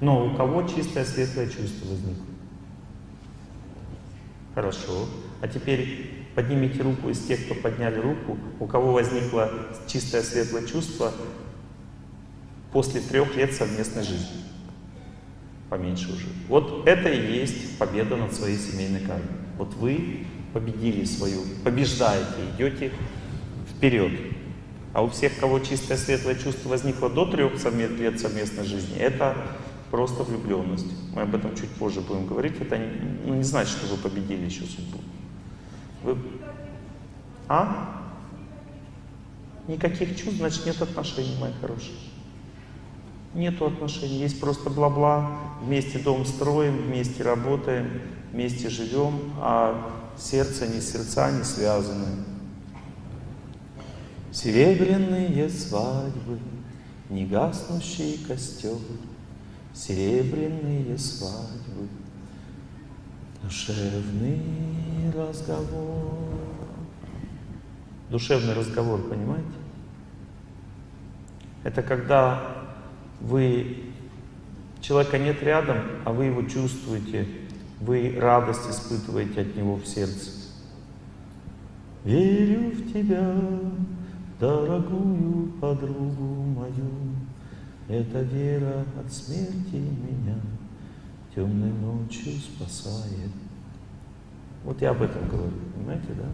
Но у кого чистое светлое чувство возникло? Хорошо. А теперь поднимите руку из тех, кто подняли руку, у кого возникло чистое светлое чувство после трех лет совместной жизни. Поменьше уже. Вот это и есть победа над своей семейной кармой. Вот вы победили свою, побеждаете, идете вперед. А у всех, кого чистое светлое чувство возникло до трех лет совместной жизни, это просто влюбленность. Мы об этом чуть позже будем говорить. Это не, ну, не значит, что вы победили еще судьбу. Вы... А? Никаких чувств, значит нет отношений, мои хорошие. Нету отношений, есть просто бла-бла. Вместе дом строим, вместе работаем, вместе живем, а сердце не сердца не связаны. Серебряные свадьбы, негаснущий костер, Серебряные свадьбы, душевный разговор. Душевный разговор, понимаете? Это когда вы, человека нет рядом, а вы его чувствуете, вы радость испытываете от него в сердце. Верю в тебя, дорогую подругу мою, Эта вера от смерти меня темной ночью спасает. Вот я об этом говорю, понимаете, да?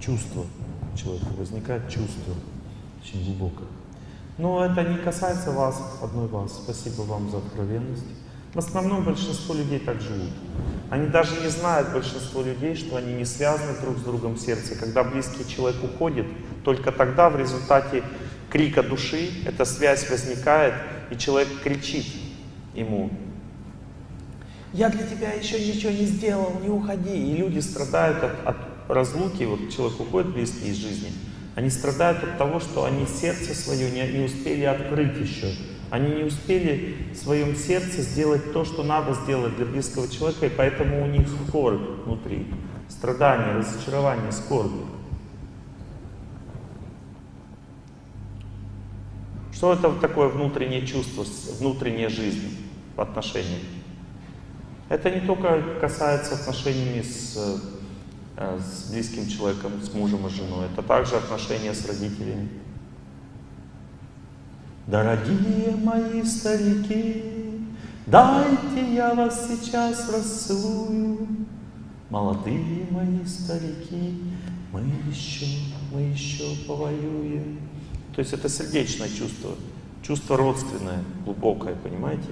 Чувство человека, возникает чувство очень глубокое. Но это не касается вас, одной вас. Спасибо вам за откровенность. В основном большинство людей так живут. Они даже не знают, большинство людей, что они не связаны друг с другом в сердце. Когда близкий человек уходит, только тогда в результате крика души эта связь возникает, и человек кричит ему, «Я для тебя еще ничего не сделал, не уходи!» И люди страдают от, от разлуки, вот человек уходит близкий из жизни, они страдают от того, что они сердце свое не, не успели открыть еще. Они не успели в своем сердце сделать то, что надо сделать для близкого человека, и поэтому у них скорбь внутри. Страдание, разочарование, скорбь. Что это такое внутреннее чувство, внутренняя жизнь в отношениях? Это не только касается отношений с Э, с близким человеком, с мужем и женой. Это также отношения с родителями. Дорогие мои старики, дайте я вас сейчас расцелую. Молодые мои старики, мы еще, мы еще повоюем. То есть это сердечное чувство, чувство родственное, глубокое, понимаете?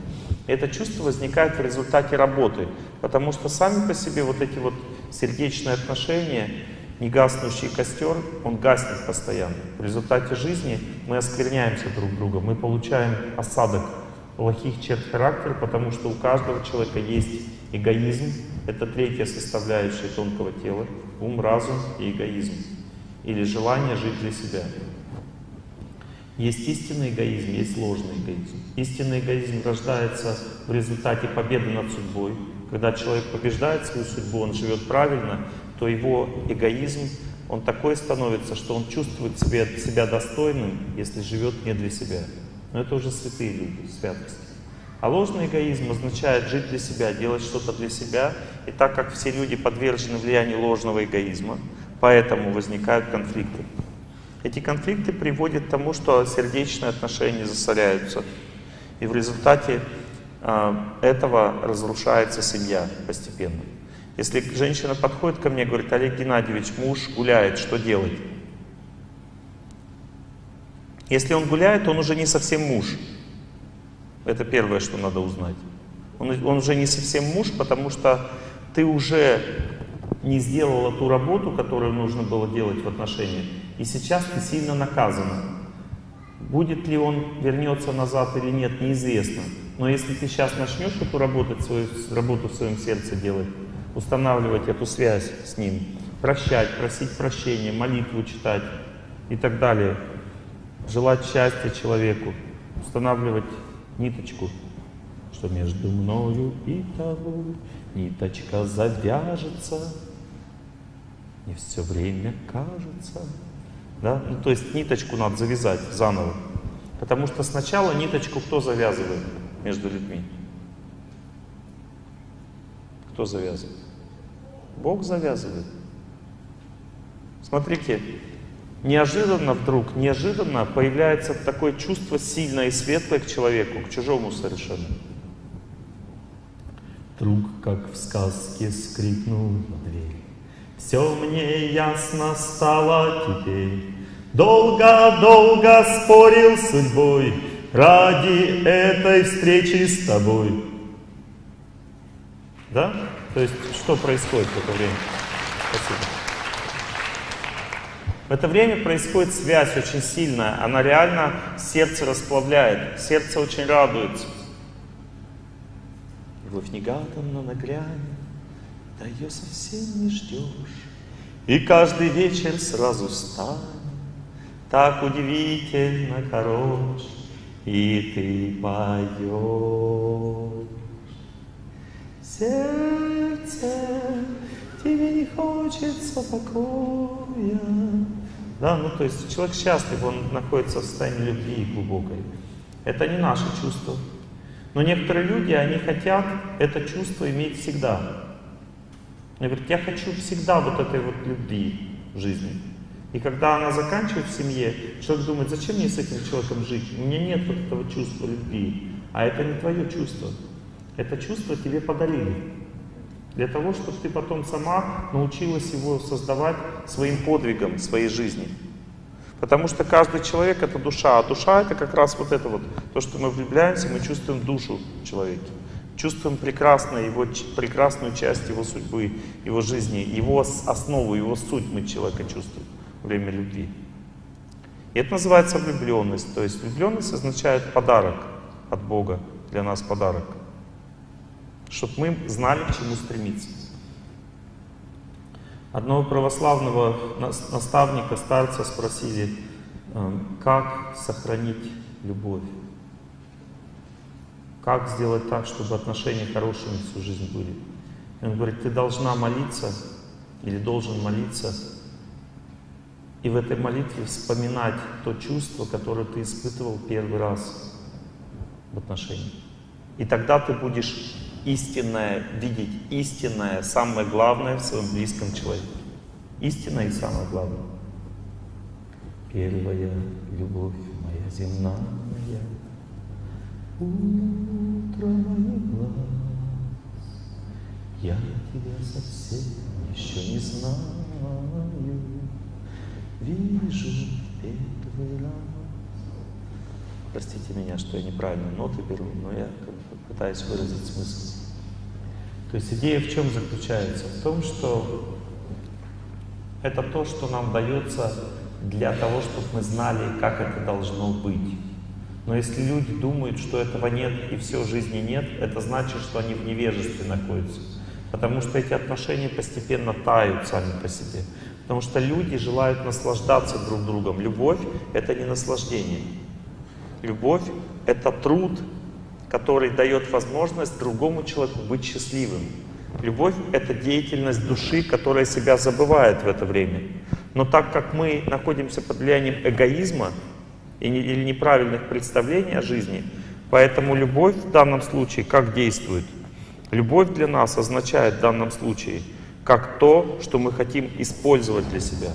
это чувство возникает в результате работы, потому что сами по себе вот эти вот сердечные отношения, негаснущий костер, он гаснет постоянно. В результате жизни мы оскверняемся друг другом, мы получаем осадок плохих черт характера, потому что у каждого человека есть эгоизм, это третья составляющая тонкого тела, ум, разум и эгоизм, или желание жить для себя. Есть истинный эгоизм, есть ложный эгоизм. Истинный эгоизм рождается в результате победы над судьбой. Когда человек побеждает свою судьбу, он живет правильно, то его эгоизм, он такой становится, что он чувствует себя, себя достойным, если живет не для себя. Но это уже святые люди, святости. А ложный эгоизм означает жить для себя, делать что-то для себя. И так как все люди подвержены влиянию ложного эгоизма, поэтому возникают конфликты. Эти конфликты приводят к тому, что сердечные отношения засоряются. И в результате э, этого разрушается семья постепенно. Если женщина подходит ко мне и говорит, Олег Геннадьевич, муж гуляет, что делать? Если он гуляет, он уже не совсем муж. Это первое, что надо узнать. Он, он уже не совсем муж, потому что ты уже не сделала ту работу, которую нужно было делать в отношениях. И сейчас ты сильно наказана. Будет ли он вернется назад или нет, неизвестно. Но если ты сейчас начнешь эту работу, свою, работу в своем сердце делать, устанавливать эту связь с ним, прощать, просить прощения, молитву читать и так далее, желать счастья человеку, устанавливать ниточку, что между мною и тобой ниточка завяжется, не все время кажется. Да? Ну, то есть ниточку надо завязать заново. Потому что сначала ниточку кто завязывает? между людьми? Кто завязывает? Бог завязывает. Смотрите, неожиданно вдруг, неожиданно появляется такое чувство сильное и светлое к человеку, к чужому совершенно. Вдруг, как в сказке, скрипнула дверь. Все мне ясно стало теперь. Долго-долго спорил с судьбой ради этой встречи с тобой. Да? То есть, что происходит в это время? Спасибо. В это время происходит связь очень сильная. Она реально сердце расплавляет. Сердце очень радуется. Любовь негаданно на грани, да ее совсем не ждешь. И каждый вечер сразу станет так удивительно хорош, и ты поешь. Сердце, тебе не хочется покоя. Да, ну то есть человек счастлив, он находится в состоянии любви глубокой. Это не наше чувство. Но некоторые люди, они хотят это чувство иметь всегда. Они говорят, я хочу всегда вот этой вот любви в жизни. И когда она заканчивается в семье, человек думает, зачем мне с этим человеком жить? У меня нет вот этого чувства любви. А это не твое чувство. Это чувство тебе подарили. Для того, чтобы ты потом сама научилась его создавать своим подвигом своей жизни. Потому что каждый человек это душа, а душа это как раз вот это вот, то, что мы влюбляемся, мы чувствуем душу в человеке. Чувствуем прекрасную его, прекрасную часть его судьбы, его жизни, его основу, его суть мы человека чувствуем время любви. И это называется влюбленность. То есть влюбленность означает подарок от Бога, для нас подарок. Чтобы мы знали, к чему стремиться. Одного православного наставника, старца спросили, эм, как сохранить любовь? Как сделать так, чтобы отношения хорошими всю жизнь были? И он говорит, ты должна молиться или должен молиться и в этой молитве вспоминать то чувство, которое ты испытывал первый раз в отношениях. И тогда ты будешь истинное видеть, истинное, самое главное в своем близком человеке. Истинное и самое главное. Первая любовь моя земная, утро моих глаз, я тебя совсем еще не знаю вижу первый раз. Простите меня, что я неправильно ноты беру, но я пытаюсь выразить смысл. То есть идея в чем заключается? В том, что это то, что нам дается для того, чтобы мы знали, как это должно быть. Но если люди думают, что этого нет и все, жизни нет, это значит, что они в невежестве находятся. Потому что эти отношения постепенно тают сами по себе. Потому что люди желают наслаждаться друг другом. Любовь — это не наслаждение. Любовь — это труд, который дает возможность другому человеку быть счастливым. Любовь — это деятельность души, которая себя забывает в это время. Но так как мы находимся под влиянием эгоизма или неправильных представлений о жизни, поэтому любовь в данном случае как действует? Любовь для нас означает в данном случае — как то, что мы хотим использовать для себя.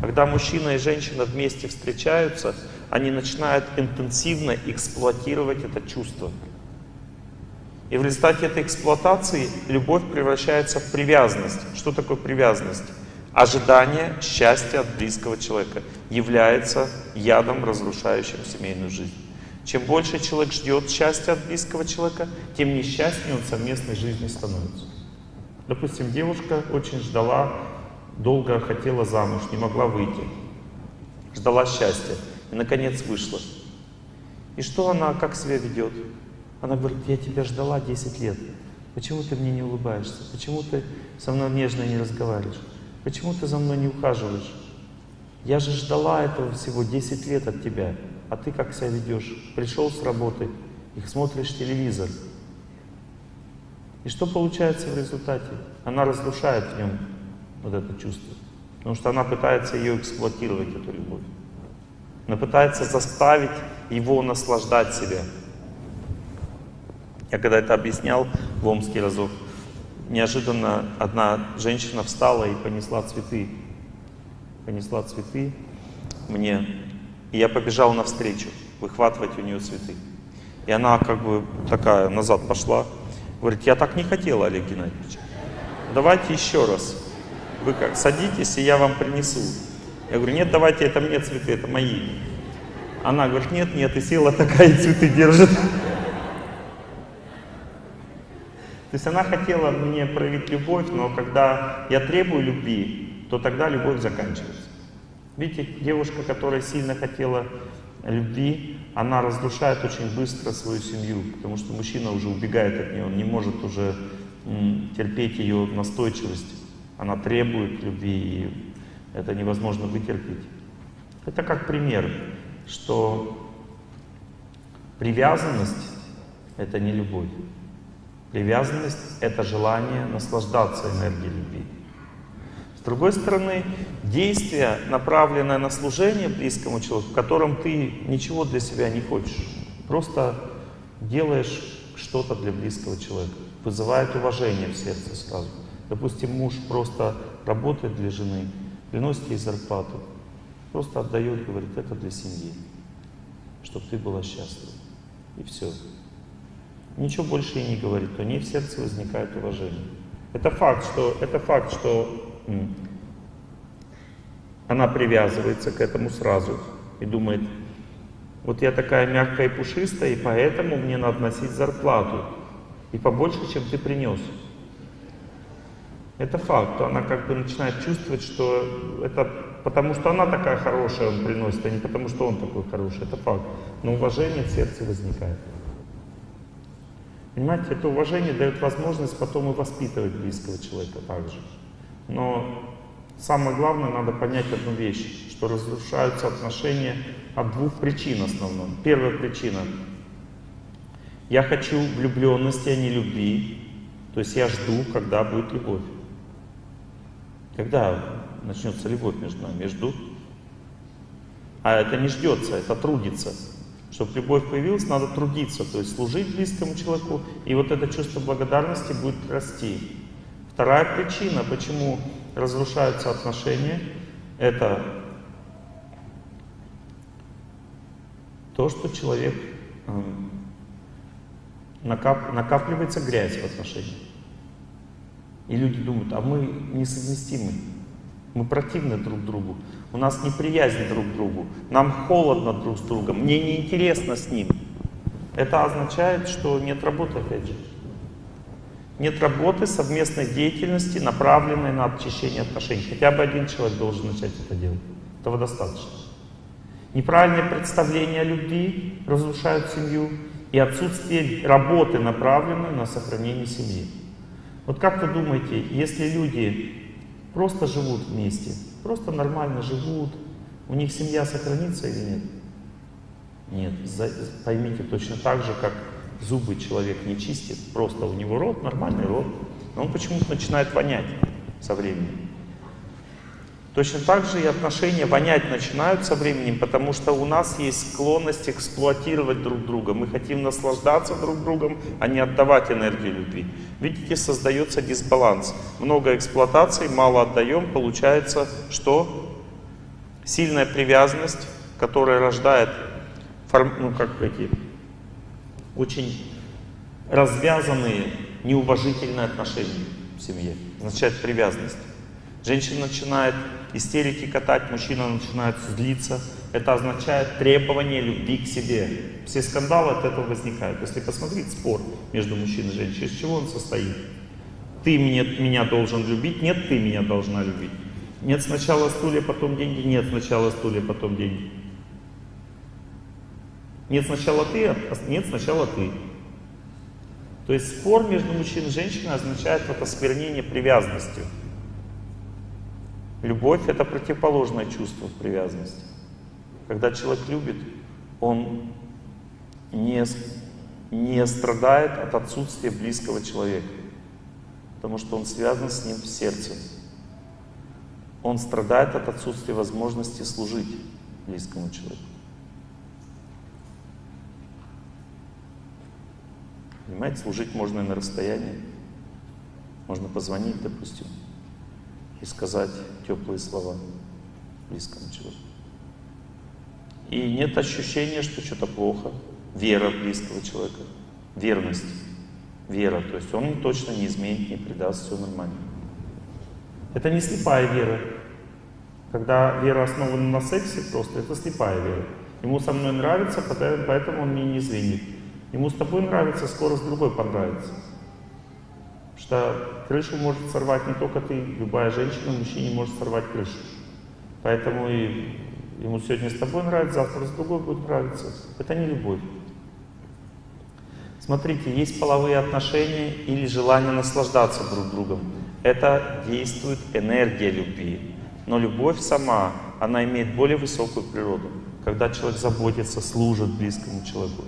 Когда мужчина и женщина вместе встречаются, они начинают интенсивно эксплуатировать это чувство. И в результате этой эксплуатации любовь превращается в привязанность. Что такое привязанность? Ожидание счастья от близкого человека является ядом, разрушающим семейную жизнь. Чем больше человек ждет счастья от близкого человека, тем несчастнее он совместной жизни становится. Допустим, девушка очень ждала, долго хотела замуж, не могла выйти. Ждала счастья. И, наконец, вышла. И что она, как себя ведет? Она говорит, я тебя ждала 10 лет. Почему ты мне не улыбаешься? Почему ты со мной нежно не разговариваешь? Почему ты за мной не ухаживаешь? Я же ждала этого всего 10 лет от тебя. А ты как себя ведешь? Пришел с работы, их смотришь телевизор, и что получается в результате? Она разрушает в нем вот это чувство. Потому что она пытается ее эксплуатировать, эту любовь. Она пытается заставить его наслаждать себя. Я когда это объяснял в Омске разок, неожиданно одна женщина встала и понесла цветы. Понесла цветы мне. И я побежал навстречу, выхватывать у нее цветы. И она как бы такая назад пошла. Говорит, я так не хотела, Олег Геннадьевич. Давайте еще раз. Вы как, садитесь, и я вам принесу. Я говорю, нет, давайте, это мне цветы, это мои. Она говорит, нет, нет, и села такая, и цветы держит. То есть она хотела мне проявить любовь, но когда я требую любви, то тогда любовь заканчивается. Видите, девушка, которая сильно хотела любви, она разрушает очень быстро свою семью, потому что мужчина уже убегает от нее, он не может уже терпеть ее настойчивость. Она требует любви, и это невозможно вытерпеть. Это как пример, что привязанность — это не любовь. Привязанность — это желание наслаждаться энергией любви. С другой стороны, действие, направленное на служение близкому человеку, в котором ты ничего для себя не хочешь, просто делаешь что-то для близкого человека, вызывает уважение в сердце сразу. Допустим, муж просто работает для жены, приносит ей зарплату, просто отдает, говорит, это для семьи, чтобы ты была счастлива. И все. Ничего больше и не говорит, то не в сердце возникает уважение. Это факт, что, это факт, что она привязывается к этому сразу и думает, вот я такая мягкая и пушистая, и поэтому мне надо носить зарплату. И побольше, чем ты принес. Это факт. Она как бы начинает чувствовать, что это потому, что она такая хорошая, он приносит, а не потому, что он такой хороший. Это факт. Но уважение в сердце возникает. Понимаете, это уважение дает возможность потом и воспитывать близкого человека также. Но самое главное, надо понять одну вещь, что разрушаются отношения от двух причин основных. Первая причина. Я хочу влюбленности, а не любви. То есть я жду, когда будет любовь. Когда начнется любовь между нами? Я жду. А это не ждется, это трудится. Чтобы любовь появилась, надо трудиться, то есть служить близкому человеку, и вот это чувство благодарности будет расти. Вторая причина, почему разрушаются отношения, это то, что человек эм, накап, накапливается грязь в отношениях. И люди думают, а мы несовместимы, мы противны друг другу, у нас неприязнь друг к другу, нам холодно друг с другом, мне неинтересно с ним. Это означает, что нет работы, опять же. Нет работы, совместной деятельности, направленной на очищение отношений. Хотя бы один человек должен начать это делать. Этого достаточно. Неправильное представление о любви разрушают семью и отсутствие работы, направленной на сохранение семьи. Вот как вы думаете, если люди просто живут вместе, просто нормально живут, у них семья сохранится или нет? Нет, поймите точно так же, как зубы человек не чистит, просто у него рот, нормальный рот, но он почему-то начинает вонять со временем. Точно так же и отношения вонять начинают со временем, потому что у нас есть склонность эксплуатировать друг друга. Мы хотим наслаждаться друг другом, а не отдавать энергию любви. Видите, создается дисбаланс. Много эксплуатации, мало отдаем, получается что? Сильная привязанность, которая рождает ну, как эти очень развязанные, неуважительные отношения в семье. Означает привязанность. Женщина начинает истерики катать, мужчина начинает злиться. Это означает требование любви к себе. Все скандалы от этого возникают. Если посмотреть спор между мужчиной и женщиной, из чего он состоит? Ты меня, меня должен любить, нет, ты меня должна любить. Нет сначала стулья, потом деньги, нет сначала стулья, потом деньги. Нет сначала ты, а нет сначала ты. То есть спор между мужчиной и женщиной означает вот осквернение привязанностью. Любовь — это противоположное чувство привязанности. Когда человек любит, он не, не страдает от отсутствия близкого человека, потому что он связан с ним в сердце. Он страдает от отсутствия возможности служить близкому человеку. Понимаете, служить можно и на расстоянии. Можно позвонить, допустим, и сказать теплые слова близкому человеку. И нет ощущения, что что-то плохо. Вера близкого человека, верность, вера. То есть он точно не изменит, не предаст, все нормально. Это не слепая вера. Когда вера основана на сексе, просто это слепая вера. Ему со мной нравится, поэтому он мне не изменит. Ему с тобой нравится, скоро с другой понравится. Потому что крышу может сорвать не только ты, любая женщина, мужчине может сорвать крышу. Поэтому и ему сегодня с тобой нравится, завтра с другой будет нравиться. Это не любовь. Смотрите, есть половые отношения или желание наслаждаться друг другом. Это действует энергия любви. Но любовь сама, она имеет более высокую природу. Когда человек заботится, служит близкому человеку,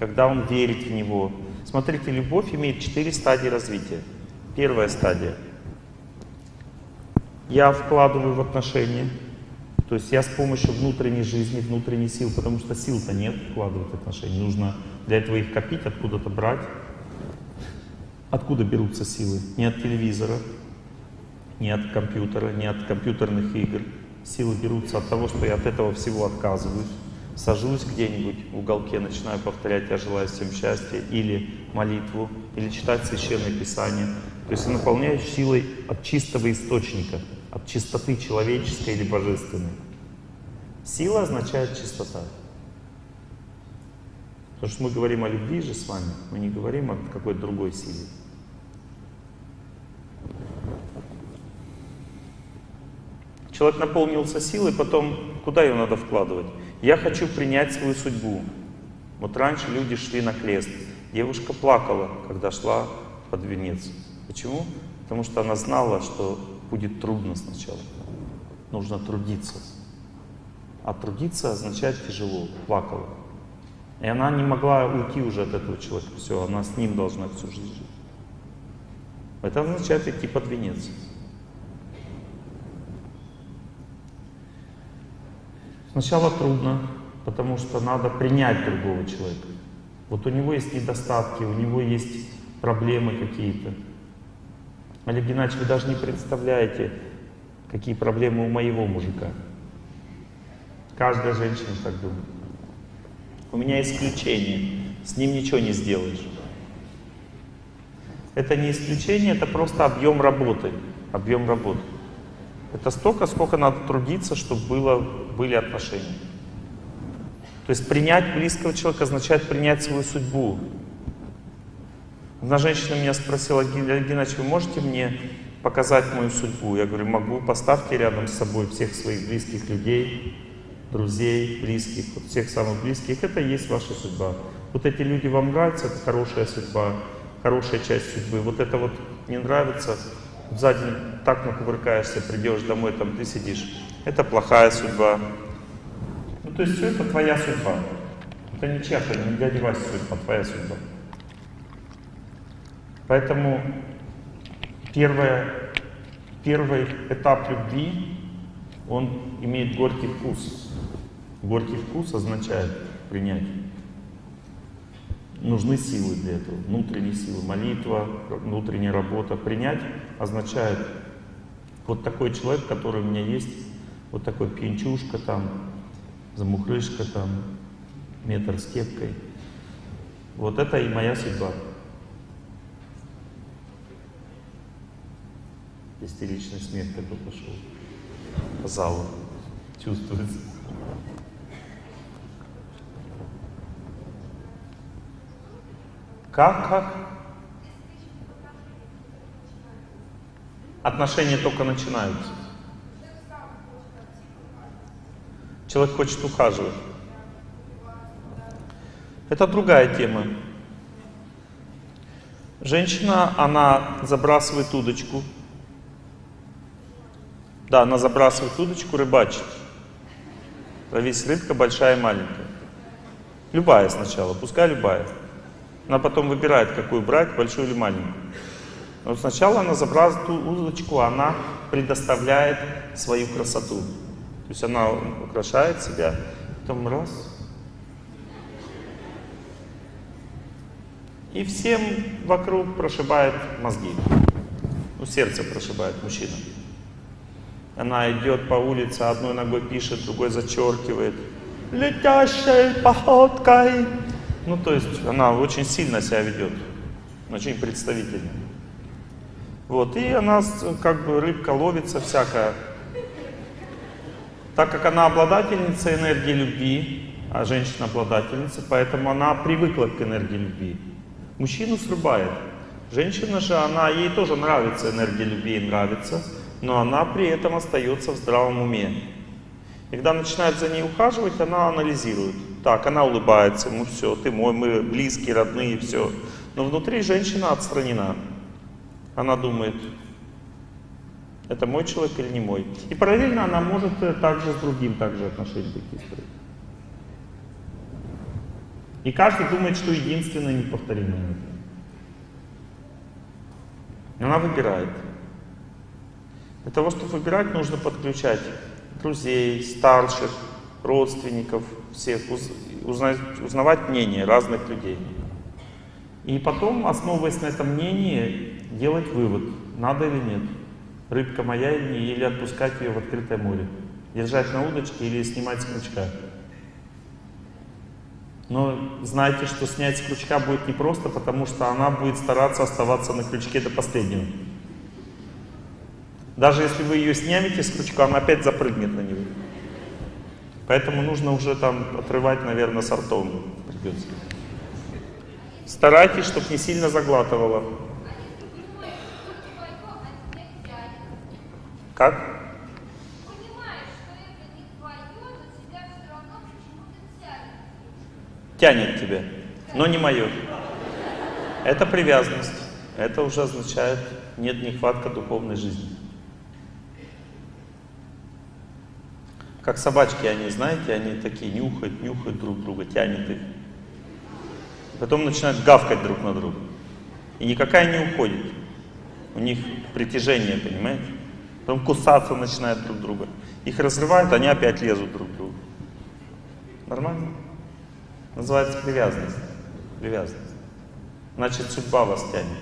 когда он верит в него. Смотрите, любовь имеет четыре стадии развития. Первая стадия. Я вкладываю в отношения, то есть я с помощью внутренней жизни, внутренней сил, потому что сил-то нет вкладывать в отношения, нужно для этого их копить, откуда-то брать. Откуда берутся силы? Не от телевизора, не от компьютера, не от компьютерных игр. Силы берутся от того, что я от этого всего отказываюсь. Сажусь где-нибудь в уголке, начинаю повторять «Я желаю всем счастья» или молитву, или читать Священное Писание. То есть я наполняюсь силой от чистого источника, от чистоты человеческой или божественной. Сила означает чистота. Потому что мы говорим о любви же с вами, мы не говорим о какой-то другой силе. Человек наполнился силой, потом куда ее надо вкладывать? Я хочу принять свою судьбу. Вот раньше люди шли на крест. Девушка плакала, когда шла под венец. Почему? Потому что она знала, что будет трудно сначала. Нужно трудиться. А трудиться означает тяжело. Плакала. И она не могла уйти уже от этого человека. Все, она с ним должна всю жизнь жить. Это означает идти под венец. Сначала трудно, потому что надо принять другого человека. Вот у него есть недостатки, у него есть проблемы какие-то. Олег Геннадьевич, вы даже не представляете, какие проблемы у моего мужика. Каждая женщина так думает. У меня исключение, с ним ничего не сделаешь. Это не исключение, это просто объем работы. Объем работы. Это столько, сколько надо трудиться, чтобы было, были отношения. То есть принять близкого человека означает принять свою судьбу. Одна женщина меня спросила, Геннадьевич, вы можете мне показать мою судьбу? Я говорю, могу, поставьте рядом с собой всех своих близких людей, друзей, близких, вот всех самых близких. Это и есть ваша судьба. Вот эти люди вам нравятся, это хорошая судьба, хорошая часть судьбы. Вот это вот не нравится, сзади так накувыркаешься, придешь домой, там ты сидишь. Это плохая судьба. Ну, то есть все это твоя судьба. Это не чья-то, не дяди Вася судьба, твоя судьба. Поэтому первое, первый этап любви, он имеет горький вкус. Горький вкус означает принять. Нужны силы для этого, внутренние силы, молитва, внутренняя работа. Принять означает вот такой человек, который у меня есть, вот такой пьянчушка там, замухрышка там, метр с кепкой. Вот это и моя судьба. Истеричный смех такой пошел по залу. Чувствуется. Как, как? Отношения только начинаются. Человек хочет ухаживать. Это другая тема. Женщина, она забрасывает удочку. Да, она забрасывает удочку, рыбачит. Весь рыбка большая и маленькая. Любая сначала, пускай любая. Она потом выбирает, какую брать, большую или маленькую. Но сначала она забрасывает удочку, она предоставляет свою красоту. То есть она украшает себя, потом раз. И всем вокруг прошибает мозги. Ну, сердце прошибает мужчина. Она идет по улице, одной ногой пишет, другой зачеркивает. Летящей походкой. Ну, то есть она очень сильно себя ведет. Очень представительно. Вот, и она, как бы, рыбка ловится всякая. Так как она обладательница энергии любви, а женщина обладательница, поэтому она привыкла к энергии любви. Мужчину срубает. Женщина же, она, ей тоже нравится энергия любви, нравится, но она при этом остается в здравом уме. И когда начинает за ней ухаживать, она анализирует. Так, она улыбается, ему все, ты мой, мы близкие, родные, все. Но внутри женщина отстранена. Она думает, это мой человек или не мой. И параллельно она может также с другим также отношения такие строить. И каждый думает, что единственное неповторимое. Она выбирает. Для того, чтобы выбирать, нужно подключать друзей, старших, родственников, всех, узнать, узнавать мнение разных людей. И потом, основываясь на этом мнении, делать вывод, надо или нет. Рыбка моя или отпускать ее в открытое море. Держать на удочке или снимать с крючка. Но знайте, что снять с крючка будет непросто, потому что она будет стараться оставаться на крючке до последнего. Даже если вы ее снимете с крючка, она опять запрыгнет на него. Поэтому нужно уже там отрывать, наверное, сортом придется. Старайтесь, чтобы не сильно заглатывало. Как? тянет тебя, но не мое. Это привязанность. Это уже означает, нет нехватка духовной жизни. Как собачки, они, знаете, они такие нюхают, нюхают друг друга, тянет их. Потом начинают гавкать друг на друга. И никакая не уходит. У них притяжение, понимаете? Потом кусаться начинают друг друга. Их разрывают, они опять лезут друг к другу. Нормально? Называется привязанность. Привязанность. Значит, судьба вас тянет.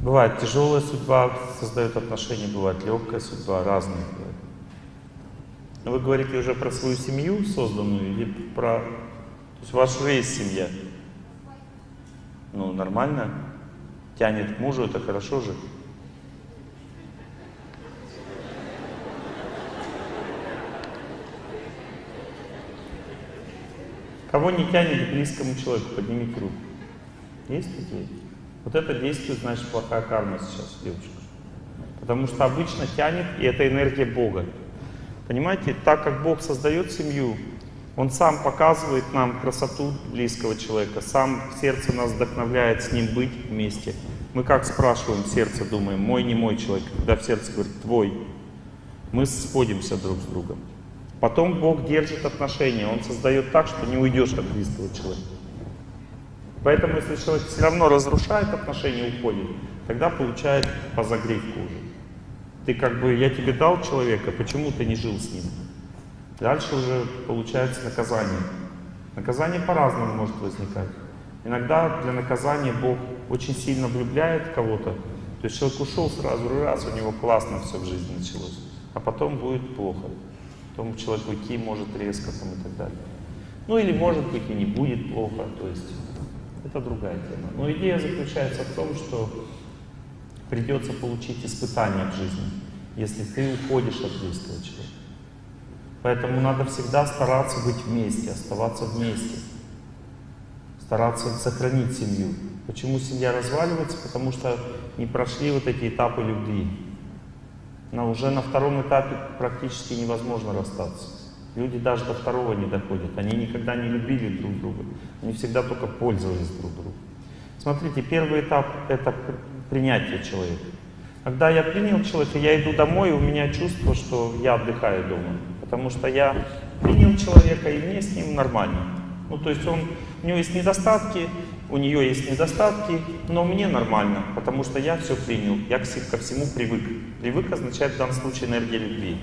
Бывает тяжелая судьба, создает отношения, бывает легкая судьба, разные бывают. Вы говорите уже про свою семью созданную или про... То есть у вас уже есть семья. Ну, нормально. Тянет к мужу, это хорошо же. Кого не тянет к близкому человеку, поднимите руку. Есть такие? Вот это действует, значит, плохая карма сейчас, девушка. Потому что обычно тянет, и это энергия Бога. Понимаете, так как Бог создает семью, Он сам показывает нам красоту близкого человека, сам сердце нас вдохновляет с ним быть вместе. Мы как спрашиваем сердце, думаем, мой, не мой человек, когда в сердце говорит, твой. Мы сходимся друг с другом. Потом Бог держит отношения, Он создает так, что не уйдешь от близкого человека. Поэтому, если человек все равно разрушает отношения, уходит, тогда получает по загривку уже. Ты как бы, я тебе дал человека, почему ты не жил с ним? Дальше уже получается наказание. Наказание по-разному может возникать. Иногда для наказания Бог очень сильно влюбляет кого-то. То есть человек ушел сразу, раз, у него классно все в жизни началось. А потом будет плохо потом человек уйти может резко там, и так далее. Ну или может быть и не будет плохо, то есть это другая тема. Но идея заключается в том, что придется получить испытание в жизни, если ты уходишь от близкого человека. Поэтому надо всегда стараться быть вместе, оставаться вместе, стараться сохранить семью. Почему семья разваливается? Потому что не прошли вот эти этапы любви. Но уже на втором этапе практически невозможно расстаться. Люди даже до второго не доходят. Они никогда не любили друг друга. Они всегда только пользовались друг другом. Смотрите, первый этап — это принятие человека. Когда я принял человека, я иду домой, и у меня чувство, что я отдыхаю дома. Потому что я принял человека, и мне с ним нормально. Ну, то есть он, у него есть недостатки, у нее есть недостатки, но мне нормально, потому что я все принял, я ко всему привык. Привык означает в данном случае энергия любви.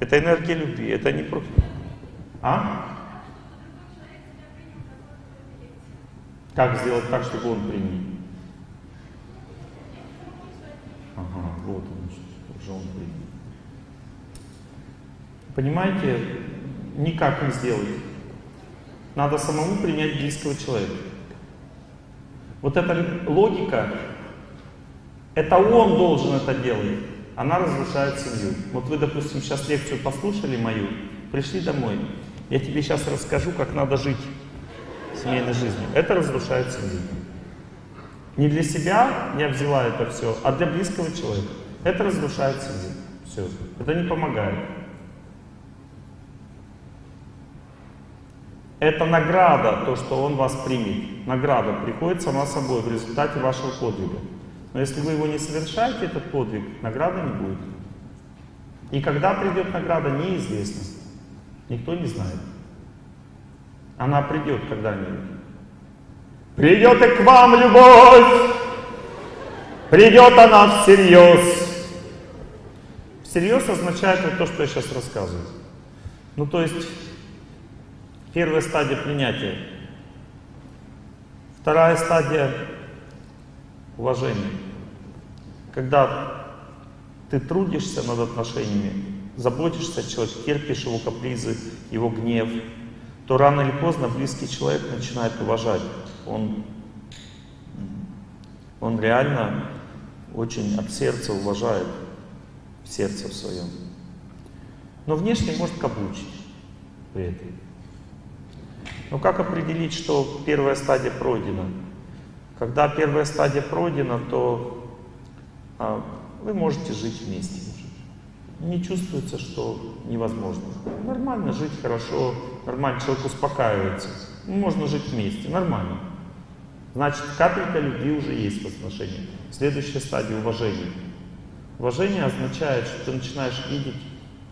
Это энергия любви, это не просто... А? Как сделать так, чтобы он принял? Ага, вот он, уже он принял. Понимаете, никак не сделать. Надо самому принять близкого человека. Вот эта логика, это он должен это делать. Она разрушает семью. Вот вы, допустим, сейчас лекцию послушали мою, пришли домой. Я тебе сейчас расскажу, как надо жить семейной жизнью. Это разрушает семью. Не для себя я взяла это все, а для близкого человека. Это разрушает семью. Все. Это не помогает. Это награда, то, что он вас примет. Награда приходит сама собой в результате вашего подвига. Но если вы его не совершаете, этот подвиг, награды не будет. И когда придет награда, неизвестно. Никто не знает. Она придет когда-нибудь. Придет и к вам любовь! Придет она всерьез. Всерьез означает вот то, что я сейчас рассказываю. Ну, то есть, первая стадия принятия. Вторая стадия уважения. Когда ты трудишься над отношениями, заботишься о человеке, терпишь его капризы, его гнев, то рано или поздно близкий человек начинает уважать. Он, он реально очень от сердца уважает, в сердце в своем. Но внешне может каблучить при этом. Но как определить, что первая стадия пройдена? Когда первая стадия пройдена, то вы можете жить вместе. Не чувствуется, что невозможно. Нормально жить хорошо, нормально человек успокаивается. Можно жить вместе, нормально. Значит, капелька любви уже есть в отношениях. Следующая стадия уважения. Уважение означает, что ты начинаешь видеть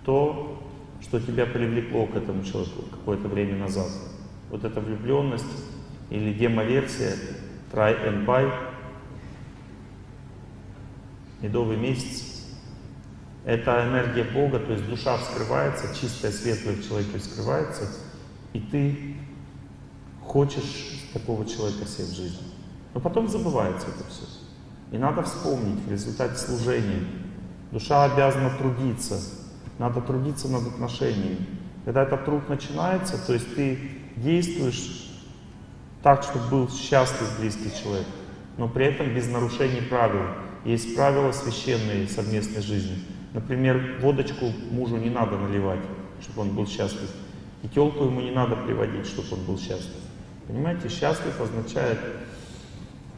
то, что тебя привлекло к этому человеку какое-то время назад. Вот эта влюбленность или демоверсия, try and buy, медовый месяц. Это энергия Бога, то есть душа вскрывается, чистая, светлая в человеке вскрывается, и ты хочешь такого человека себе в жизни. Но потом забывается это все. И надо вспомнить в результате служения. Душа обязана трудиться. Надо трудиться над отношениями. Когда этот труд начинается, то есть ты действуешь так, чтобы был счастлив близкий человек, но при этом без нарушений правил. Есть правила священные совместной жизни. Например, водочку мужу не надо наливать, чтобы он был счастлив. И телку ему не надо приводить, чтобы он был счастлив. Понимаете, счастлив означает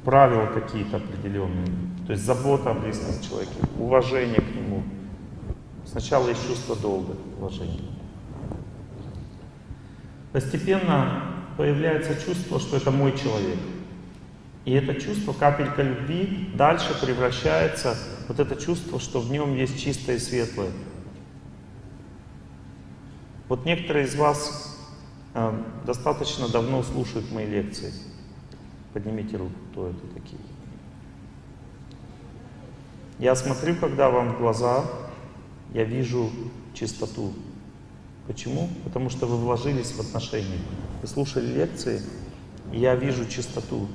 правила какие-то определенные. То есть забота о близком человеке, уважение к нему. Сначала есть чувство долга, уважение. Постепенно появляется чувство, что это мой человек. И это чувство, капелька любви, дальше превращается вот это чувство, что в нем есть чистое и светлое. Вот некоторые из вас а, достаточно давно слушают мои лекции. Поднимите руку, кто это такие. Я смотрю, когда вам в глаза, я вижу чистоту. Почему? Потому что вы вложились в отношения. Вы слушали лекции, и я вижу чистоту.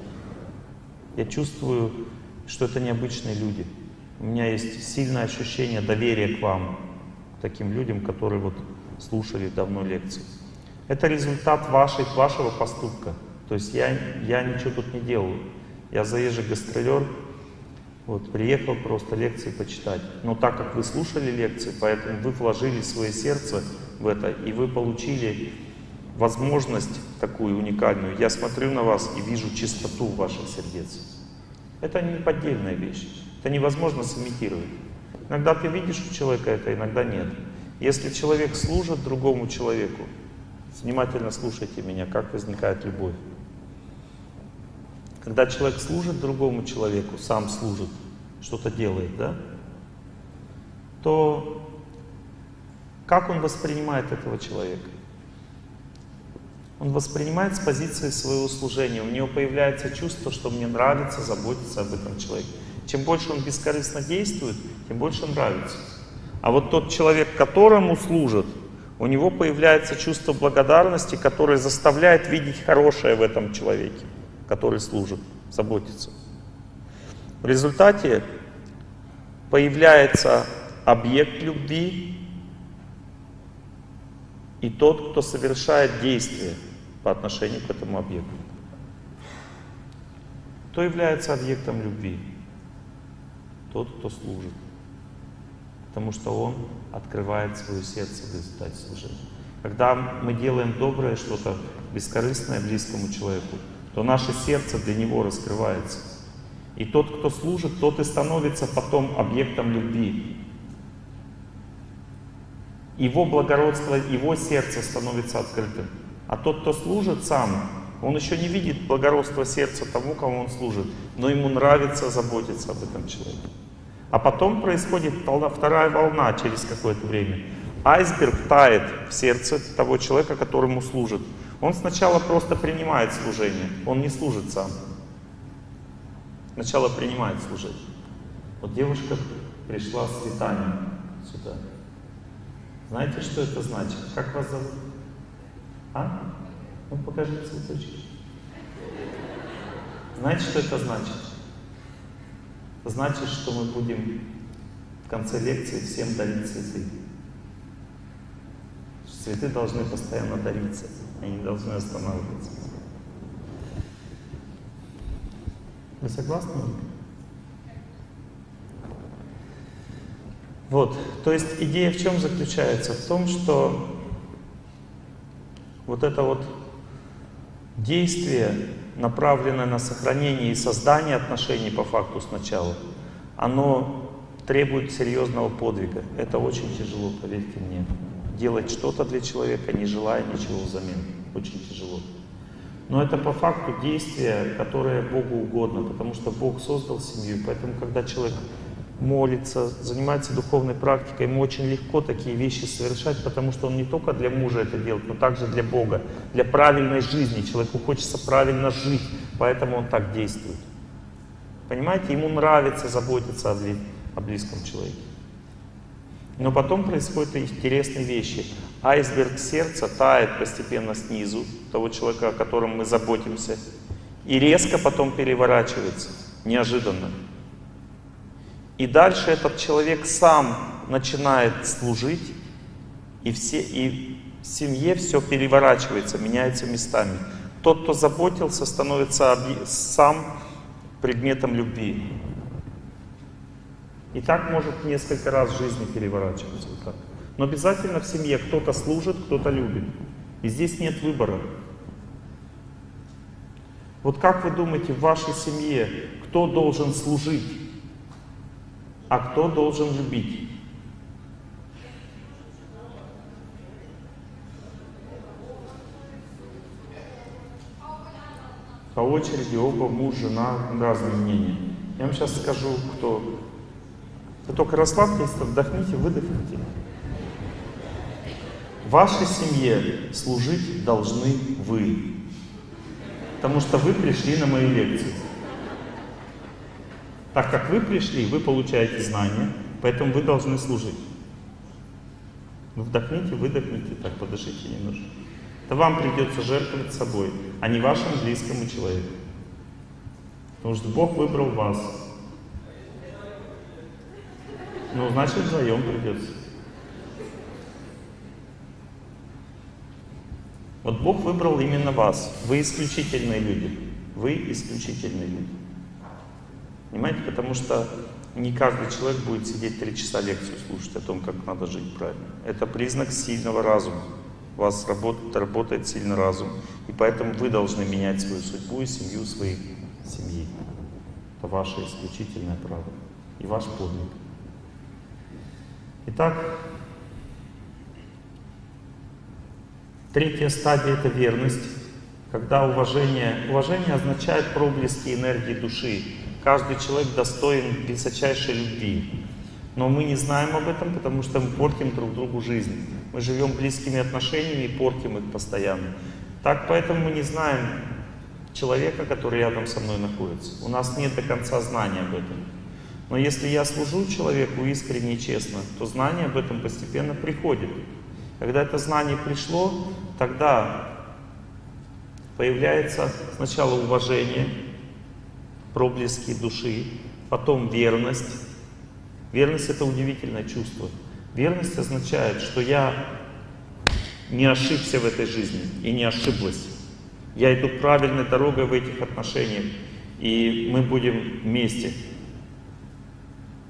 Я чувствую, что это необычные люди. У меня есть сильное ощущение доверия к вам, таким людям, которые вот слушали давно лекции. Это результат вашей, вашего поступка. То есть я, я ничего тут не делаю. Я заезжий гастролер, вот, приехал просто лекции почитать. Но так как вы слушали лекции, поэтому вы вложили свое сердце в это, и вы получили возможность такую уникальную. Я смотрю на вас и вижу чистоту ваших сердец. Это не поддельная вещь. Это невозможно сымитировать. Иногда ты видишь у человека это, иногда нет. Если человек служит другому человеку, Внимательно слушайте меня, как возникает любовь. Когда человек служит другому человеку, сам служит, что-то делает, да, то как он воспринимает этого человека? Он воспринимает с позиции своего служения. У него появляется чувство, что мне нравится заботиться об этом человеке. Чем больше он бескорыстно действует, тем больше нравится. А вот тот человек, которому служит, у него появляется чувство благодарности, которое заставляет видеть хорошее в этом человеке, который служит, заботится. В результате появляется объект любви и тот, кто совершает действие по отношению к этому объекту. Кто является объектом любви? Тот, кто служит. Потому что он открывает свое сердце в результате служения. Когда мы делаем доброе что-то, бескорыстное близкому человеку, то наше сердце для него раскрывается. И тот, кто служит, тот и становится потом объектом любви. Его благородство, его сердце становится открытым. А тот, кто служит сам, он еще не видит благородства сердца тому, кому он служит, но ему нравится заботиться об этом человеке. А потом происходит вторая волна через какое-то время. Айсберг тает в сердце того человека, которому служит. Он сначала просто принимает служение, он не служит сам. Сначала принимает служение. Вот девушка пришла с летанием сюда. Знаете, что это значит? Как вас зовут? А? Ну покажи цветочки. Знаете, что это значит? Значит, что мы будем в конце лекции всем дарить цветы. Цветы должны постоянно дариться, они должны останавливаться. Вы согласны? Вот, то есть идея в чем заключается? В том, что вот это вот действие, направленное на сохранение и создание отношений по факту сначала, оно требует серьезного подвига. Это очень тяжело, поверьте мне. Делать что-то для человека, не желая ничего взамен. Очень тяжело. Но это по факту действие, которое Богу угодно, потому что Бог создал семью. Поэтому, когда человек молится, занимается духовной практикой, ему очень легко такие вещи совершать, потому что он не только для мужа это делает, но также для Бога, для правильной жизни. Человеку хочется правильно жить, поэтому он так действует. Понимаете, ему нравится заботиться о, близком человеке. Но потом происходят интересные вещи. Айсберг сердца тает постепенно снизу, того человека, о котором мы заботимся, и резко потом переворачивается, неожиданно. И дальше этот человек сам начинает служить, и, все, и в семье все переворачивается, меняется местами. Тот, кто заботился, становится сам предметом любви. И так может несколько раз в жизни переворачиваться. Вот так. Но обязательно в семье кто-то служит, кто-то любит. И здесь нет выбора. Вот как вы думаете, в вашей семье кто должен служить? А кто должен любить? По очереди оба муж, жена, разные мнения. Я вам сейчас скажу, кто. Вы только расслабьтесь, вдохните, выдохните. В вашей семье служить должны вы. Потому что вы пришли на мою лекцию. Так как вы пришли, вы получаете знания, поэтому вы должны служить. Вы вдохните, выдохните, так, подышите немножко. Это вам придется жертвовать собой, а не вашему близкому человеку. Потому что Бог выбрал вас. Ну, значит, вдвоем придется. Вот Бог выбрал именно вас. Вы исключительные люди. Вы исключительные люди. Понимаете, потому что не каждый человек будет сидеть три часа лекцию слушать о том, как надо жить правильно. Это признак сильного разума. У вас работает, работает сильный разум. И поэтому вы должны менять свою судьбу и семью своей семьи. Это ваше исключительное право и ваш подвиг. Итак, третья стадия — это верность. Когда уважение, уважение означает проблески энергии души, Каждый человек достоин высочайшей любви. Но мы не знаем об этом, потому что мы портим друг другу жизнь. Мы живем близкими отношениями и портим их постоянно. Так поэтому мы не знаем человека, который рядом со мной находится. У нас нет до конца знания об этом. Но если я служу человеку искренне и честно, то знание об этом постепенно приходит. Когда это знание пришло, тогда появляется сначала уважение, проблески души, потом верность. Верность это удивительное чувство. Верность означает, что я не ошибся в этой жизни и не ошиблась. Я иду правильной дорогой в этих отношениях, и мы будем вместе.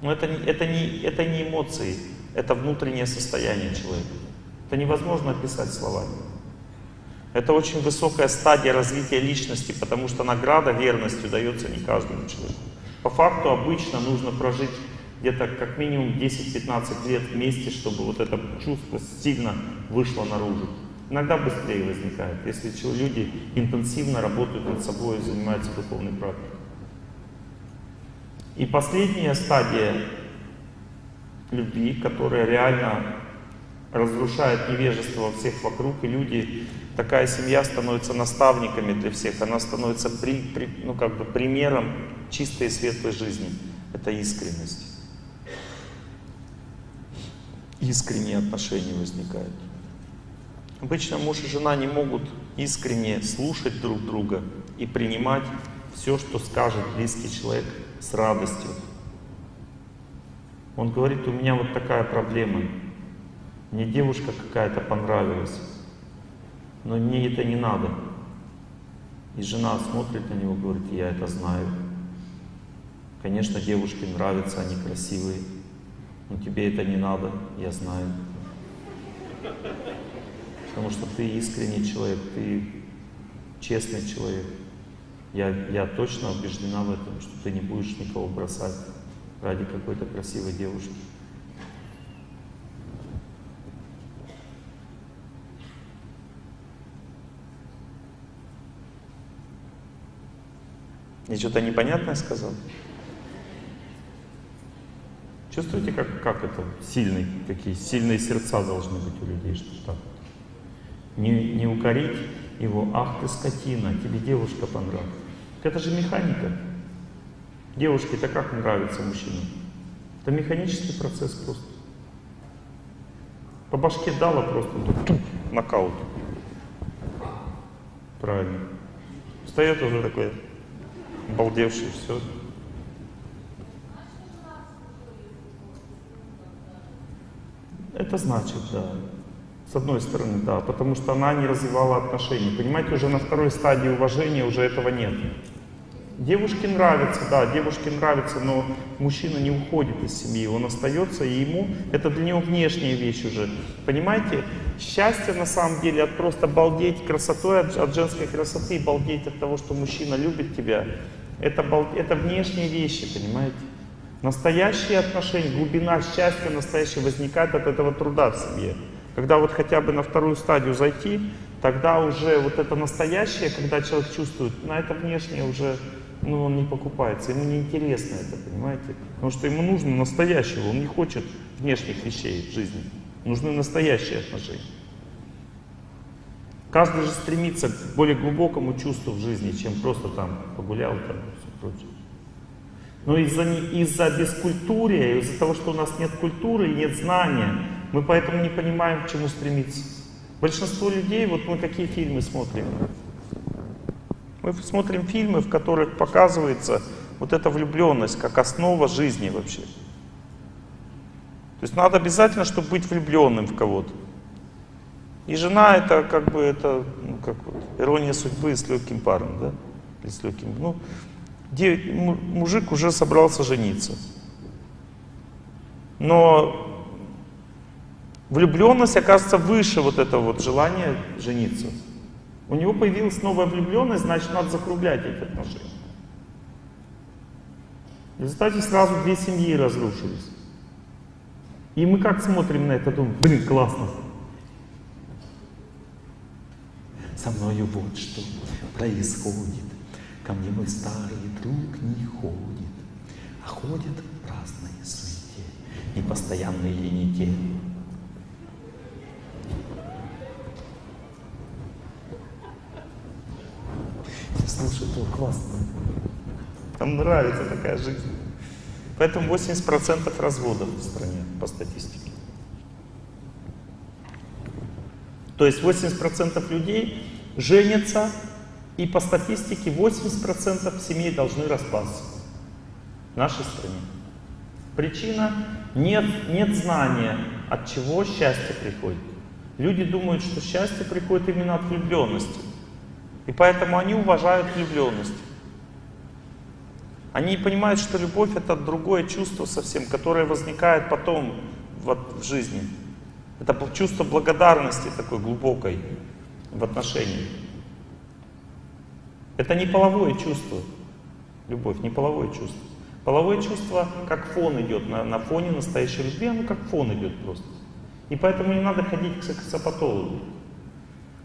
Но это, это, не, это не эмоции, это внутреннее состояние человека. Это невозможно описать словами. Это очень высокая стадия развития личности, потому что награда верностью дается не каждому человеку. По факту обычно нужно прожить где-то как минимум 10-15 лет вместе, чтобы вот это чувство сильно вышло наружу. Иногда быстрее возникает, если люди интенсивно работают над собой и занимаются духовной практикой. И последняя стадия любви, которая реально разрушает невежество во всех вокруг, и люди, такая семья становится наставниками для всех, она становится при, при, ну, как бы примером чистой и светлой жизни. Это искренность. Искренние отношения возникают. Обычно муж и жена не могут искренне слушать друг друга и принимать все, что скажет близкий человек с радостью. Он говорит, у меня вот такая проблема. Мне девушка какая-то понравилась, но мне это не надо. И жена смотрит на него, говорит, я это знаю. Конечно, девушке нравятся, они красивые, но тебе это не надо, я знаю. Потому что ты искренний человек, ты честный человек. Я, я точно убеждена в этом, что ты не будешь никого бросать ради какой-то красивой девушки. Я что-то непонятное сказал? Чувствуете, как, как это сильный, какие сильные сердца должны быть у людей, что так не, не укорить его, ах ты скотина, тебе девушка понравилась. Это же механика. Девушке-то как нравится мужчина? Это механический процесс просто. По башке дала просто тут, нокаут. Правильно. Встает уже такой, обалдевший, все. Это значит, да. С одной стороны, да, потому что она не развивала отношения. Понимаете, уже на второй стадии уважения уже этого нет. Девушке нравится, да, девушке нравится, но мужчина не уходит из семьи, он остается, и ему это для него внешняя вещь уже. Понимаете, счастье на самом деле от просто балдеть красотой, от, от женской красоты, балдеть от того, что мужчина любит тебя, это, это внешние вещи, понимаете. Настоящие отношения, глубина счастья настоящего возникает от этого труда в семье. Когда вот хотя бы на вторую стадию зайти, тогда уже вот это настоящее, когда человек чувствует, на это внешнее уже, ну, он не покупается, ему не интересно это, понимаете? Потому что ему нужно настоящего, он не хочет внешних вещей в жизни. Нужны настоящие отношения. Каждый же стремится к более глубокому чувству в жизни, чем просто там погулял там и все прочее. Но из-за из, -за, бескультурия, из-за того, что у нас нет культуры и нет знания, мы поэтому не понимаем, к чему стремиться. Большинство людей, вот мы какие фильмы смотрим? Мы смотрим фильмы, в которых показывается вот эта влюбленность как основа жизни вообще. То есть надо обязательно, чтобы быть влюбленным в кого-то. И жена это как бы это, ну, как вот, ирония судьбы с легким паром, да? Или с легким, ну, мужик уже собрался жениться. Но Влюбленность оказывается выше вот этого вот желания жениться. У него появилась новая влюбленность, значит, надо закруглять эти отношения. В результате сразу две семьи разрушились. И мы как смотрим на это, думаем, блин, классно. Мною вот что происходит. Ко мне мой старый друг не ходит, а ходят разные суете, непостоянные лените. Слушай, это классно. Там нравится такая жизнь. Поэтому 80% разводов в стране по статистике. То есть 80% людей женятся И по статистике 80% семей должны распасться в нашей стране. Причина — нет, нет знания, от чего счастье приходит. Люди думают, что счастье приходит именно от влюбленности. И поэтому они уважают влюбленность. Они понимают, что любовь это другое чувство совсем, которое возникает потом вот, в жизни. Это чувство благодарности такой глубокой в отношении. Это не половое чувство. Любовь, не половое чувство. Половое чувство как фон идет на, на фоне настоящей любви, оно как фон идет просто. И поэтому не надо ходить к сексопатологу.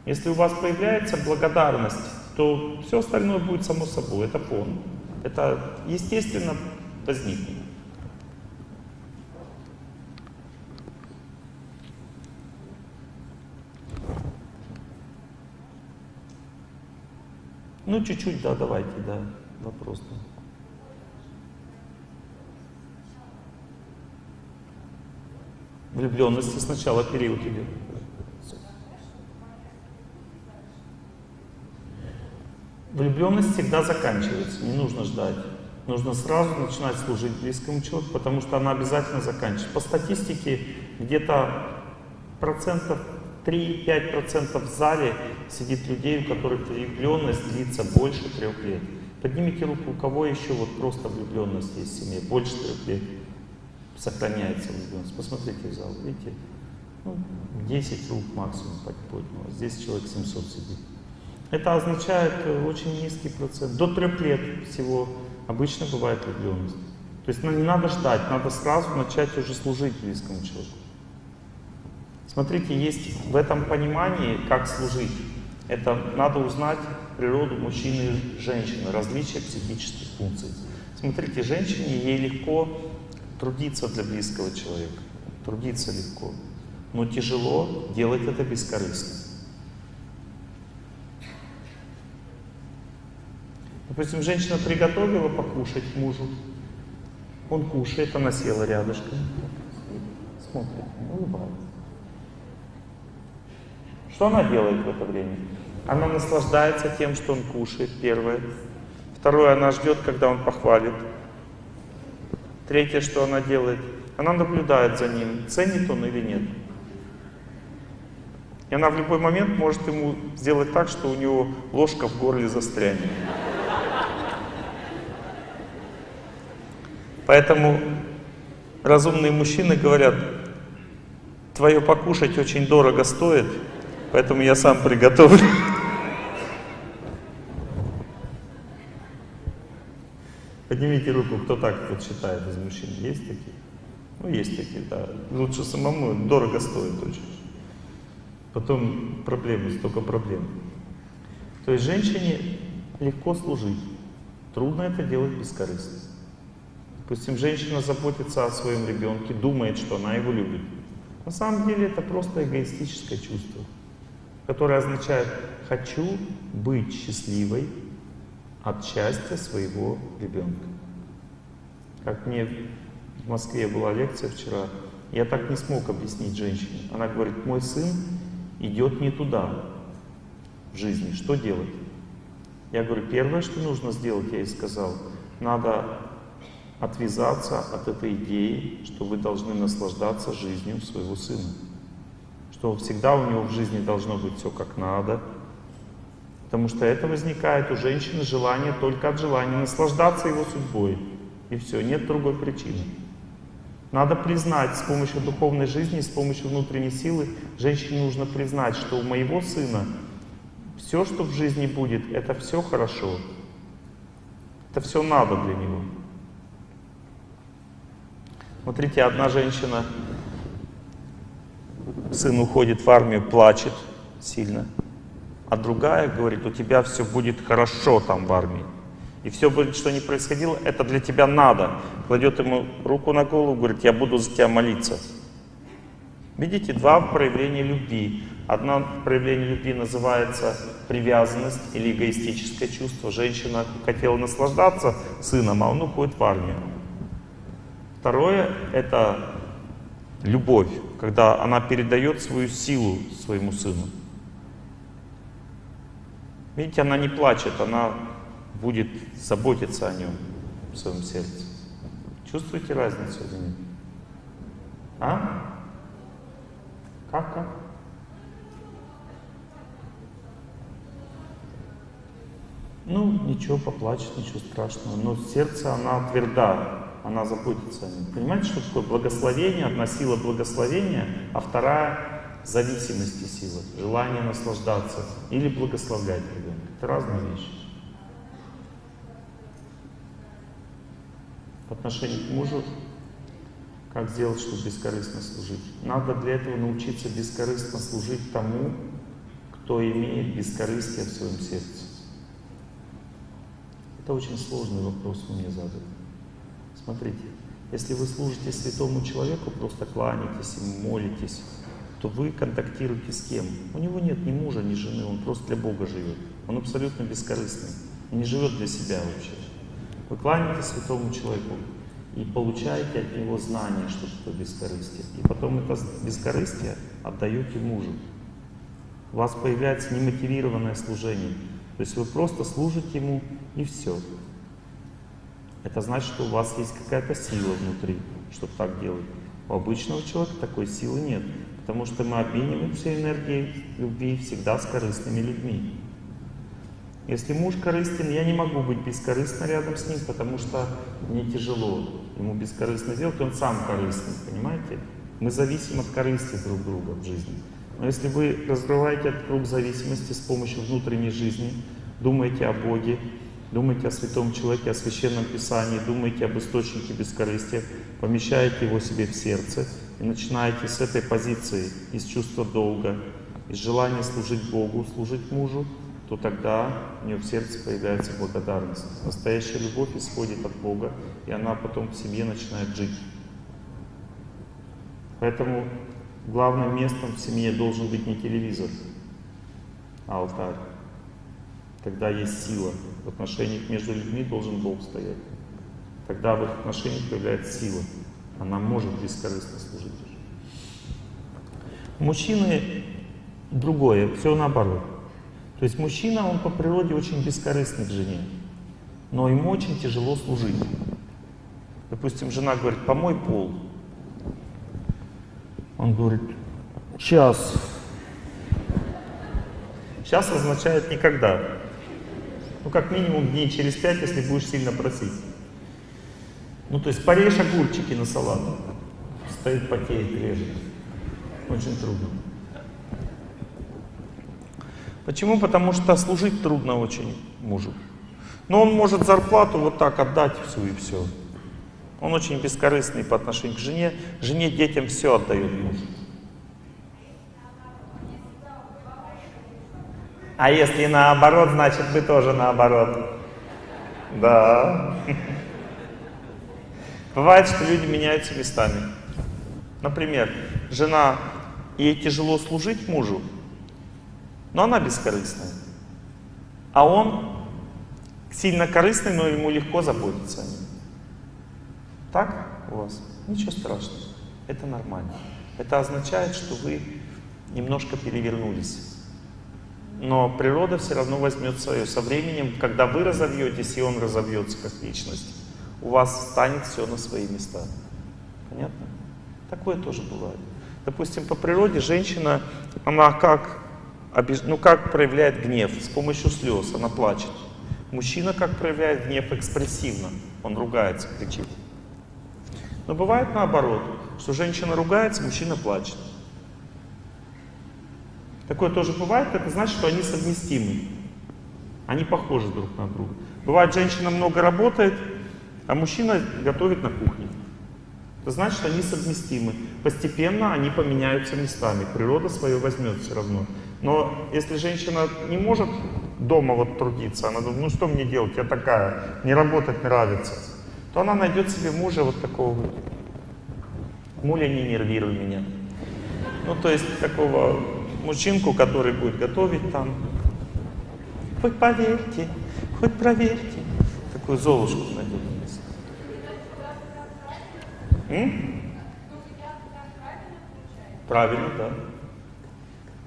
Если у вас появляется благодарность, то все остальное будет само собой, это фон. Это естественно возникнет. Ну, чуть-чуть, да, давайте, да, вопрос. Да. Влюбленности сначала период идет. Влюбленность всегда заканчивается, не нужно ждать. Нужно сразу начинать служить близкому человеку, потому что она обязательно заканчивается. По статистике где-то процентов 3-5% в зале сидит людей, у которых влюбленность длится больше трех лет. Поднимите руку, у кого еще вот просто влюбленность есть в семье, больше трех лет сохраняется влюбленность. Посмотрите в зал, видите? Ну, 10 рук максимум поднял. Здесь человек 700 сидит. Это означает э, очень низкий процент. До трех лет всего обычно бывает влюбленность. То есть ну, не надо ждать, надо сразу начать уже служить близкому человеку. Смотрите, есть в этом понимании, как служить. Это надо узнать природу мужчины и женщины, различия психических функций. Смотрите, женщине ей легко трудиться для близкого человека. Трудиться легко. Но тяжело делать это бескорыстно. Допустим, женщина приготовила покушать мужу. Он кушает, она села рядышком. Смотрит, улыбается. Что она делает в это время? Она наслаждается тем, что он кушает, первое. Второе, она ждет, когда он похвалит. Третье, что она делает, она наблюдает за ним, ценит он или нет. И она в любой момент может ему сделать так, что у него ложка в горле застрянет. Поэтому разумные мужчины говорят, твое покушать очень дорого стоит, поэтому я сам приготовлю. Поднимите руку, кто так вот считает из мужчин. Есть такие? Ну, есть такие, да. Лучше самому, дорого стоит очень. Потом проблемы, столько проблем. То есть женщине легко служить. Трудно это делать бескорыстно. Допустим, женщина заботится о своем ребенке, думает, что она его любит. На самом деле это просто эгоистическое чувство, которое означает «хочу быть счастливой от счастья своего ребенка». Как мне в Москве была лекция вчера, я так не смог объяснить женщине. Она говорит, мой сын идет не туда в жизни, что делать? Я говорю, первое, что нужно сделать, я ей сказал, надо отвязаться от этой идеи, что вы должны наслаждаться жизнью своего сына. Что всегда у него в жизни должно быть все как надо. Потому что это возникает у женщины желание только от желания наслаждаться его судьбой. И все, нет другой причины. Надо признать с помощью духовной жизни, с помощью внутренней силы, женщине нужно признать, что у моего сына все, что в жизни будет, это все хорошо. Это все надо для него. Смотрите, одна женщина, сын уходит в армию, плачет сильно, а другая говорит, у тебя все будет хорошо там в армии. И все будет, что ни происходило, это для тебя надо. Кладет ему руку на голову, говорит, я буду за тебя молиться. Видите, два проявления любви. Одно проявление любви называется привязанность или эгоистическое чувство. Женщина хотела наслаждаться сыном, а он уходит в армию. Второе — это любовь, когда она передает свою силу своему сыну. Видите, она не плачет, она будет заботиться о нем в своем сердце. Чувствуете разницу или нет? А? Как, как? Ну, ничего, поплачет, ничего страшного. Но сердце, она тверда, она заботится о нем. Понимаете, что такое благословение? Одна сила благословения, а вторая зависимости силы, желание наслаждаться или благословлять ребенка. Это разные вещи. В отношении к мужу, как сделать, чтобы бескорыстно служить? Надо для этого научиться бескорыстно служить тому, кто имеет бескорыстие в своем сердце. Это очень сложный вопрос вы мне задали. Смотрите, если вы служите святому человеку, просто кланяетесь ему, молитесь, то вы контактируете с кем? У него нет ни мужа, ни жены, он просто для Бога живет. Он абсолютно бескорыстный, он не живет для себя вообще. Вы кланяетесь святому человеку и получаете от него знание, что такое бескорыстие. И потом это бескорыстие отдаете мужу. У вас появляется немотивированное служение. То есть вы просто служите ему и все. Это значит, что у вас есть какая-то сила внутри, чтобы так делать. У обычного человека такой силы нет, потому что мы обмениваемся энергией любви всегда с корыстными людьми. Если муж корыстен, я не могу быть бескорыстно рядом с ним, потому что мне тяжело ему бескорыстно делать, он сам корыстный, понимаете? Мы зависим от корысти друг друга в жизни. Но если вы разрываете этот круг зависимости с помощью внутренней жизни, думаете о Боге, думаете о святом человеке, о священном писании, думаете об источнике бескорыстия, помещаете его себе в сердце и начинаете с этой позиции, из чувства долга, из желания служить Богу, служить мужу, то тогда у нее в сердце появляется благодарность. Настоящая любовь исходит от Бога, и она потом в семье начинает жить. Поэтому главным местом в семье должен быть не телевизор, а алтарь. Тогда есть сила. В отношениях между людьми должен Бог стоять. Тогда в их отношениях появляется сила. Она может бескорыстно служить. Мужчины другое, все наоборот. То есть мужчина, он по природе очень бескорыстный к жене, но ему очень тяжело служить. Допустим, жена говорит, помой пол. Он говорит, сейчас. Сейчас означает никогда. Ну, как минимум дней через пять, если будешь сильно просить. Ну, то есть порежь огурчики на салат. Стоит, потеет, режет. Очень трудно. Почему? Потому что служить трудно очень мужу. Но он может зарплату вот так отдать всю и все. Он очень бескорыстный по отношению к жене. Жене, детям все отдает муж. А если наоборот, значит вы тоже наоборот. Да. Бывает, что люди меняются местами. Например, жена, ей тяжело служить мужу, но она бескорыстная. А он сильно корыстный, но ему легко заботиться о нем. Так у вас? Ничего страшного. Это нормально. Это означает, что вы немножко перевернулись. Но природа все равно возьмет свое. Со временем, когда вы разовьетесь, и он разовьется как личность, у вас станет все на свои места. Понятно? Такое тоже бывает. Допустим, по природе женщина, она как, ну, как проявляет гнев? С помощью слез, она плачет. Мужчина как проявляет гнев экспрессивно, он ругается, кричит. Но бывает наоборот, что женщина ругается, мужчина плачет. Такое тоже бывает, это значит, что они совместимы. Они похожи друг на друга. Бывает, женщина много работает, а мужчина готовит на кухне. Это значит, что они совместимы. Постепенно они поменяются местами. Природа свое возьмет все равно. Но если женщина не может дома вот трудиться, она думает, ну что мне делать, я такая, мне работать нравится, то она найдет себе мужа вот такого вот. Муля, не нервируй меня. Ну, то есть такого мужчинку, который будет готовить там. Хоть поверьте, хоть проверьте. Такую золушку найдет. М? Правильно, да.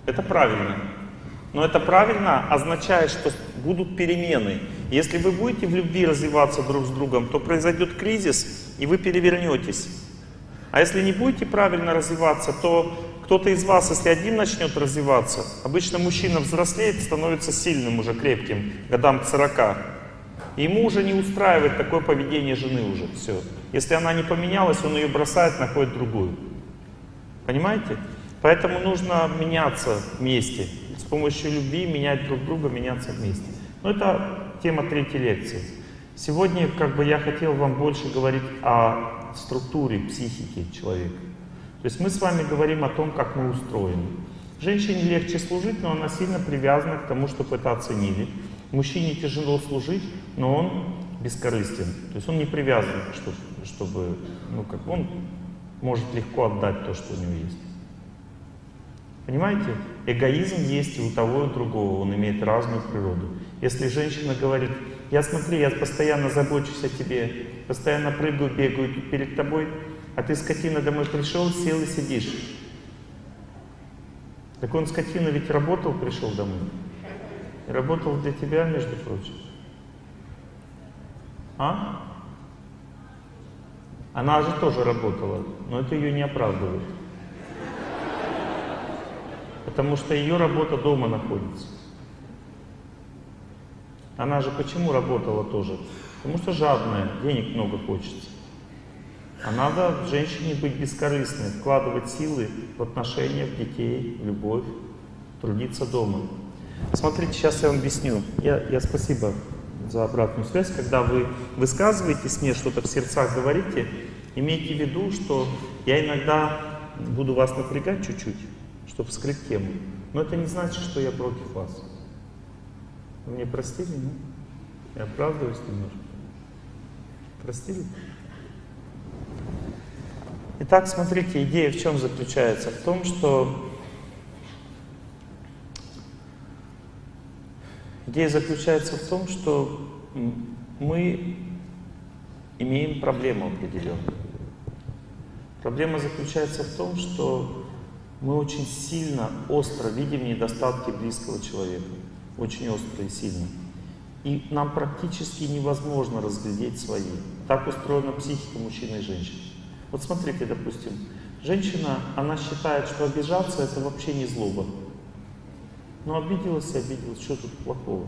Это правильно. Но это правильно означает, что будут перемены. Если вы будете в любви развиваться друг с другом, то произойдет кризис, и вы перевернетесь. А если не будете правильно развиваться, то кто-то из вас, если один начнет развиваться, обычно мужчина взрослеет, становится сильным уже, крепким, годам к 40. И ему уже не устраивает такое поведение жены уже, все. Если она не поменялась, он ее бросает, находит другую. Понимаете? Поэтому нужно меняться вместе. С помощью любви менять друг друга, меняться вместе. Но это тема третьей лекции. Сегодня как бы я хотел вам больше говорить о структуре психики человека. То есть мы с вами говорим о том, как мы устроены. Женщине легче служить, но она сильно привязана к тому, чтобы это оценили. Мужчине тяжело служить, но он бескорыстен. То есть он не привязан, чтобы, чтобы ну как он может легко отдать то, что у него есть. Понимаете? Эгоизм есть и у того, и у другого, он имеет разную природу. Если женщина говорит, я смотри, я постоянно забочусь о тебе, постоянно прыгаю, бегаю перед тобой, а ты, скотина, домой пришел, сел и сидишь. Так он, скотина, ведь работал, пришел домой. И работал для тебя, между прочим. А? Она же тоже работала, но это ее не оправдывает. Потому что ее работа дома находится. Она же почему работала тоже? Потому что жадная, денег много хочется. А надо женщине быть бескорыстной, вкладывать силы в отношения, в детей, в любовь, трудиться дома. Смотрите, сейчас я вам объясню. Я, я спасибо за обратную связь. Когда вы высказываетесь мне, что-то в сердцах говорите, имейте в виду, что я иногда буду вас напрягать чуть-чуть, чтобы скрыть тему. Но это не значит, что я против вас. Вы мне простили, ну? Я оправдываюсь немножко. Простили? Итак, смотрите, идея в чем заключается? В том, что идея заключается в том, что мы имеем проблему определенную. Проблема заключается в том, что мы очень сильно, остро видим недостатки близкого человека. Очень остро и сильно. И нам практически невозможно разглядеть свои. Так устроена психика мужчины и женщины. Вот смотрите, допустим, женщина, она считает, что обижаться это вообще не злоба. Ну обиделась и обиделась, что тут плохого?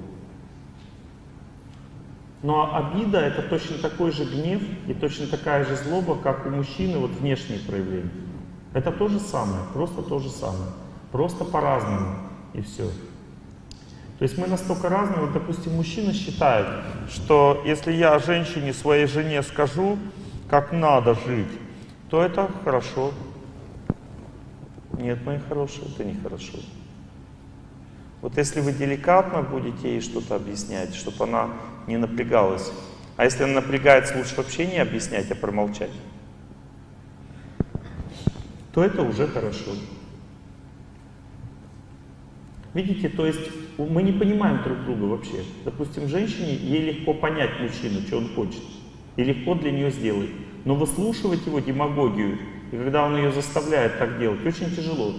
Но обида это точно такой же гнев и точно такая же злоба, как у мужчины, вот внешние проявления. Это то же самое, просто то же самое. Просто по-разному и все. То есть мы настолько разные, вот допустим, мужчина считает, что если я женщине, своей жене скажу, как надо жить, то это хорошо. Нет, мои хорошие, это нехорошо. Вот если вы деликатно будете ей что-то объяснять, чтобы она не напрягалась. А если она напрягается, лучше вообще не объяснять, а промолчать. То это уже хорошо. Видите, то есть мы не понимаем друг друга вообще. Допустим, женщине, ей легко понять мужчину, что он хочет. И легко для нее сделать. Но выслушивать его демагогию, и когда он ее заставляет так делать, очень тяжело.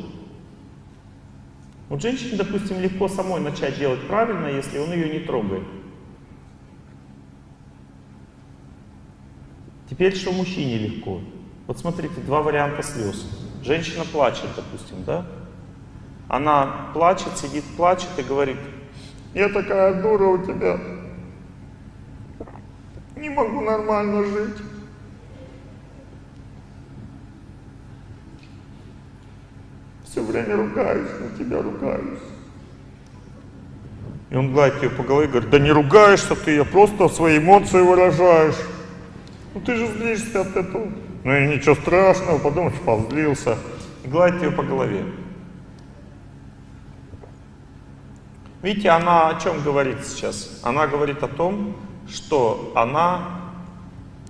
Вот женщине, допустим, легко самой начать делать правильно, если он ее не трогает. Теперь что мужчине легко? Вот смотрите, два варианта слез. Женщина плачет, допустим, да? Она плачет, сидит, плачет и говорит, я такая дура у тебя, не могу нормально жить. Все время ругаюсь на тебя, ругаюсь. И он гладит ее по голове и говорит, да не ругаешься ты, я просто свои эмоции выражаешь. Ну ты же злишься от этого. Ну и ничего страшного, подумаешь, позлился. И гладит ее по голове. Видите, она о чем говорит сейчас? Она говорит о том, что она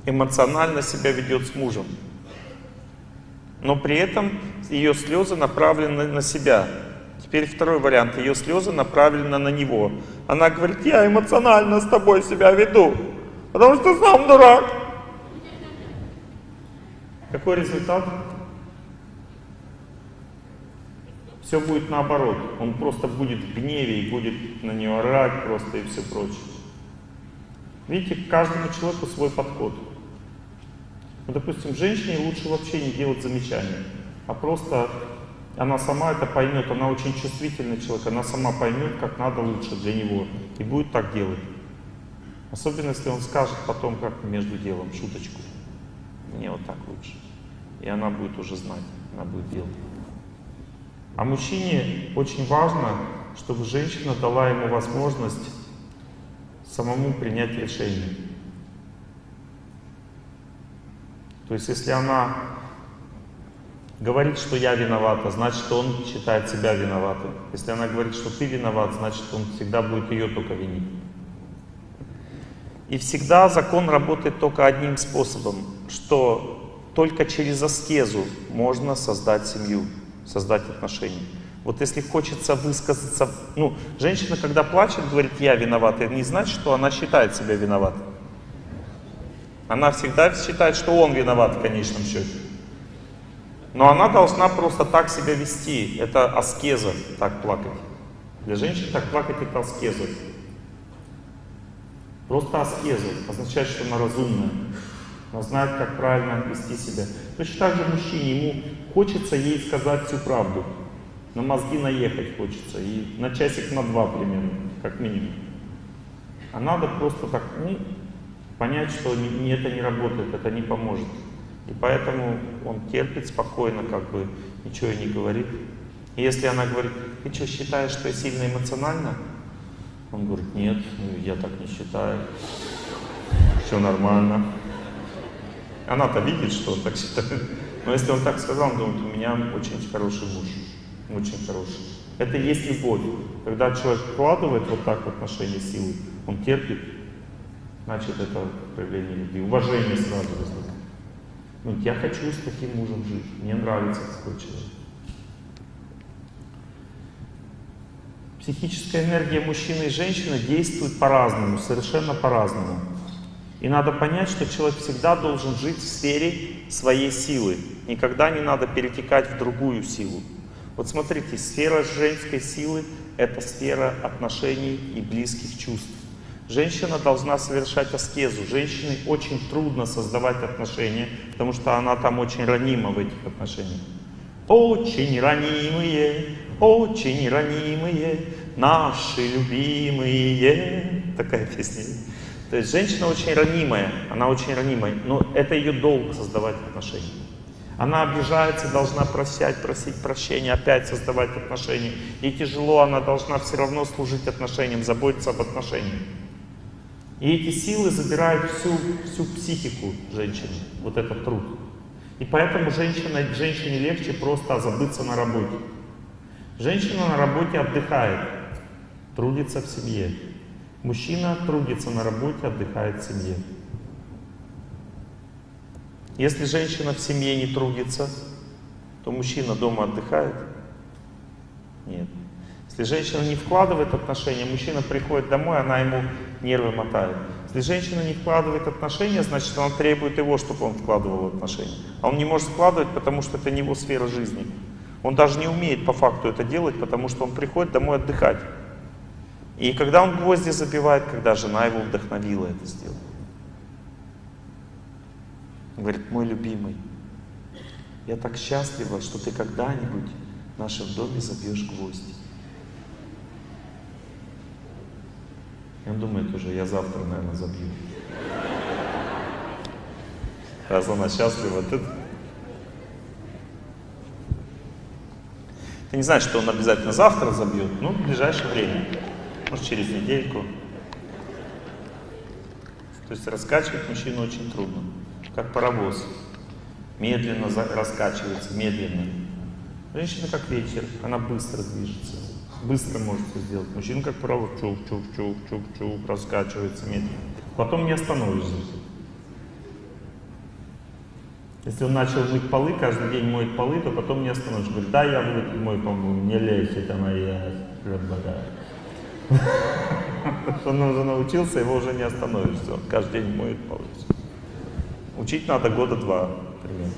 эмоционально себя ведет с мужем. Но при этом ее слезы направлены на себя. Теперь второй вариант. Ее слезы направлены на него. Она говорит, я эмоционально с тобой себя веду, потому что сам дурак. Какой результат? Все будет наоборот. Он просто будет в гневе и будет на нее орать просто и все прочее. Видите, каждому человеку свой подход. Ну, допустим, женщине лучше вообще не делать замечания, а просто она сама это поймет, она очень чувствительный человек, она сама поймет, как надо лучше для него, и будет так делать. Особенно, если он скажет потом, как между делом, шуточку. Мне вот так лучше. И она будет уже знать, она будет делать. А мужчине очень важно, чтобы женщина дала ему возможность самому принять решение. То есть, если она говорит, что я виновата, значит, он считает себя виноватым. Если она говорит, что ты виноват, значит, он всегда будет ее только винить. И всегда закон работает только одним способом, что только через аскезу можно создать семью, создать отношения. Вот если хочется высказаться, ну, женщина, когда плачет, говорит, я виновата, это не значит, что она считает себя виноватой. Она всегда считает, что он виноват в конечном счете. Но она должна просто так себя вести. Это аскеза, так плакать. Для женщин так плакать это аскеза. Просто аскеза означает, что она разумная. Она знает, как правильно вести себя. Точно так же мужчине, ему хочется ей сказать всю правду. На мозги наехать хочется. И на часик на два примерно, как минимум. А надо просто так, ну, понять, что это не работает, это не поможет. И поэтому он терпит спокойно, как бы ничего и не говорит. И если она говорит, ты что, считаешь, что я сильно эмоционально? Он говорит, нет, ну, я так не считаю. Все нормально. Она-то видит, что он так считает. Но если он так сказал, он думает, у меня очень хороший муж. Очень хороший. Это есть любовь. Когда человек вкладывает вот так в отношения силы, он терпит, значит это проявление любви. Уважение сразу возникает. Ну, я хочу с таким мужем жить, мне нравится такой человек. Психическая энергия мужчины и женщины действует по-разному, совершенно по-разному. И надо понять, что человек всегда должен жить в сфере своей силы. Никогда не надо перетекать в другую силу. Вот смотрите, сфера женской силы — это сфера отношений и близких чувств. Женщина должна совершать аскезу. Женщине очень трудно создавать отношения, потому что она там очень ранима в этих отношениях. Очень ранимые, очень ранимые, наши любимые. Такая песня. То есть женщина очень ранимая, она очень ранимая, но это ее долг создавать отношения. Она обижается, должна прощать, просить прощения, опять создавать отношения. И тяжело, она должна все равно служить отношениям, заботиться об отношениях. И эти силы забирают всю, всю психику женщины, вот этот труд. И поэтому женщина, женщине легче просто забыться на работе. Женщина на работе отдыхает, трудится в семье. Мужчина трудится на работе, отдыхает в семье. Если женщина в семье не трудится, то мужчина дома отдыхает? Нет. Если женщина не вкладывает отношения, мужчина приходит домой, она ему нервы мотает. Если женщина не вкладывает отношения, значит она требует его, чтобы он вкладывал отношения. А он не может вкладывать, потому что это не его сфера жизни. Он даже не умеет по факту это делать, потому что он приходит домой отдыхать. И когда он гвозди забивает, когда жена его вдохновила это сделать. Говорит, мой любимый, я так счастлива, что ты когда-нибудь в нашем доме забьешь гвозди. И он думает уже, я завтра, наверное, забью. Раз она счастлива, ты... Ты не знаешь, что он обязательно завтра забьет, ну, в ближайшее время. Может, через недельку. То есть раскачивать мужчину очень трудно. Как паровоз. Медленно раскачивается, медленно. Женщина как ветер, она быстро движется быстро может все сделать. Мужчина, как правило, чук-чук-чук-чук-чук, раскачивается медленно. Потом не остановишься. Если он начал мыть полы, каждый день моет полы, то потом не остановишься. Говорит, да, я буду мой полы, не лезь, это моя работа. Он уже научился, его уже не остановишься. Он каждый день моет полы. Учить надо года два примерно.